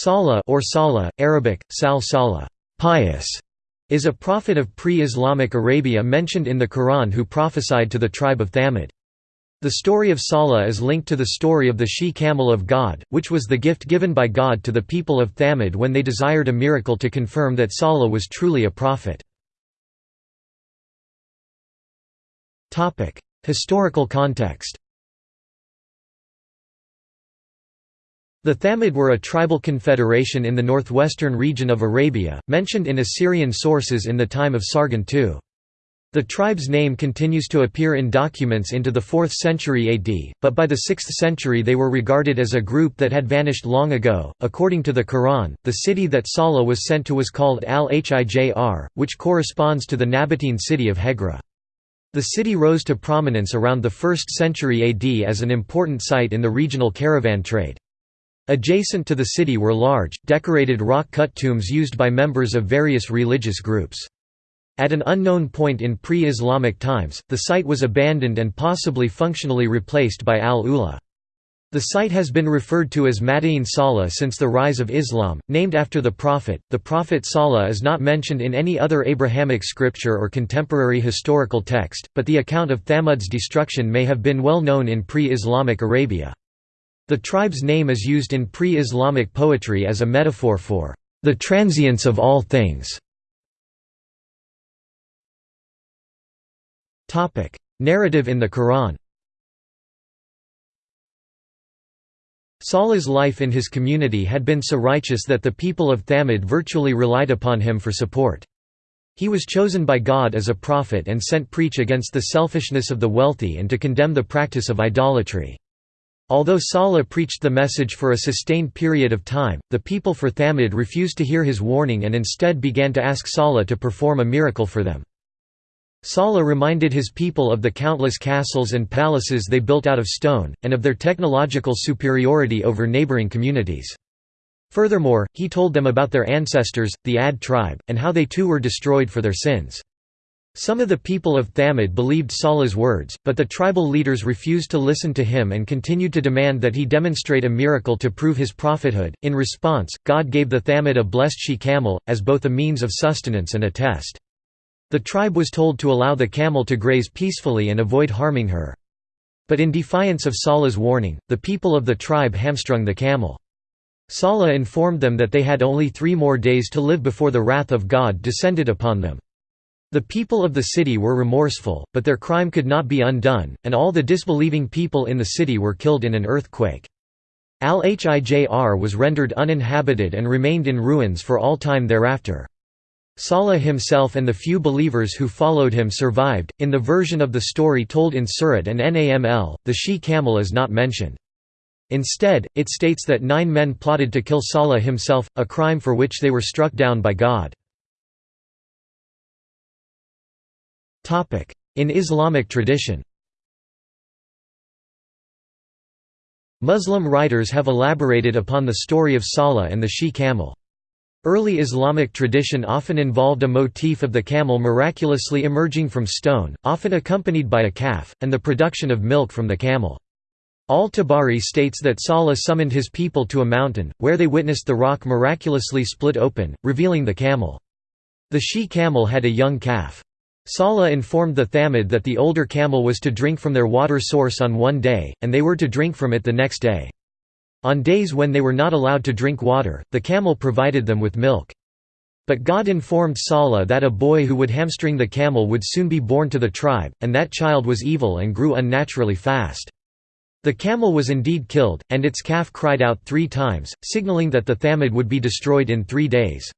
Salah or Salah, Arabic, Sal Salah, pious, is a prophet of pre-Islamic Arabia mentioned in the Quran who prophesied to the tribe of Thamud. The story of Salah is linked to the story of the she-camel of God, which was the gift given by God to the people of Thamud when they desired a miracle to confirm that Salah was truly a prophet. Historical context The Thamud were a tribal confederation in the northwestern region of Arabia, mentioned in Assyrian sources in the time of Sargon II. The tribe's name continues to appear in documents into the 4th century AD, but by the 6th century they were regarded as a group that had vanished long ago. According to the Quran, the city that Salah was sent to was called Al-Hijr, which corresponds to the Nabatean city of Hegra. The city rose to prominence around the 1st century AD as an important site in the regional caravan trade. Adjacent to the city were large, decorated rock-cut tombs used by members of various religious groups. At an unknown point in pre-Islamic times, the site was abandoned and possibly functionally replaced by Al-Ula. The site has been referred to as Madain Salah since the rise of Islam, named after the Prophet. The Prophet Salah is not mentioned in any other Abrahamic scripture or contemporary historical text, but the account of Thamud's destruction may have been well known in pre-Islamic Arabia. The tribe's name is used in pre-Islamic poetry as a metaphor for the transience of all things. Topic: Narrative in the Quran Salah's life in his community had been so righteous that the people of Thamud virtually relied upon him for support. He was chosen by God as a prophet and sent preach against the selfishness of the wealthy and to condemn the practice of idolatry. Although Salah preached the message for a sustained period of time, the people for Thamud refused to hear his warning and instead began to ask Salah to perform a miracle for them. Salah reminded his people of the countless castles and palaces they built out of stone, and of their technological superiority over neighboring communities. Furthermore, he told them about their ancestors, the Ad tribe, and how they too were destroyed for their sins. Some of the people of Thamud believed Salah's words, but the tribal leaders refused to listen to him and continued to demand that he demonstrate a miracle to prove his prophethood. In response, God gave the Thamud a blessed she-camel, as both a means of sustenance and a test. The tribe was told to allow the camel to graze peacefully and avoid harming her. But in defiance of Salah's warning, the people of the tribe hamstrung the camel. Salah informed them that they had only three more days to live before the wrath of God descended upon them. The people of the city were remorseful, but their crime could not be undone, and all the disbelieving people in the city were killed in an earthquake. Al-Hijr was rendered uninhabited and remained in ruins for all time thereafter. Salah himself and the few believers who followed him survived. In the version of the story told in Surat an-Naml, the she camel is not mentioned. Instead, it states that nine men plotted to kill Salah himself, a crime for which they were struck down by God. In Islamic tradition Muslim writers have elaborated upon the story of Salah and the she-camel. Early Islamic tradition often involved a motif of the camel miraculously emerging from stone, often accompanied by a calf, and the production of milk from the camel. Al-Tabari states that Salah summoned his people to a mountain, where they witnessed the rock miraculously split open, revealing the camel. The she-camel had a young calf. Salah informed the Thamud that the older camel was to drink from their water source on one day, and they were to drink from it the next day. On days when they were not allowed to drink water, the camel provided them with milk. But God informed Salah that a boy who would hamstring the camel would soon be born to the tribe, and that child was evil and grew unnaturally fast. The camel was indeed killed, and its calf cried out three times, signaling that the Thamud would be destroyed in three days.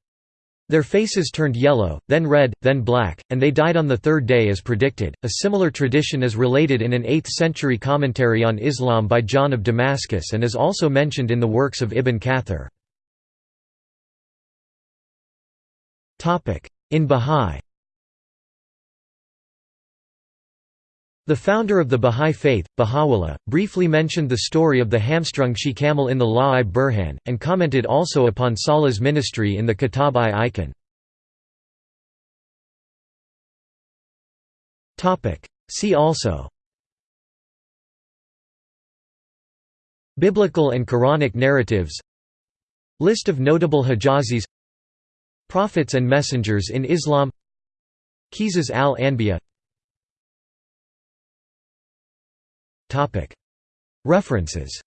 Their faces turned yellow, then red, then black, and they died on the third day as predicted. A similar tradition is related in an 8th century commentary on Islam by John of Damascus and is also mentioned in the works of Ibn Kathir. In Bahá'í The founder of the Bahá'í Faith, Baha'u'llah, briefly mentioned the story of the hamstrung she-camel in the Lawh-i-Burhan, and commented also upon Salah's ministry in the Kitab-i-Iqan. See also. Biblical and Quranic narratives. List of notable Hijazis Prophets and messengers in Islam. Qisas al-Anbiya References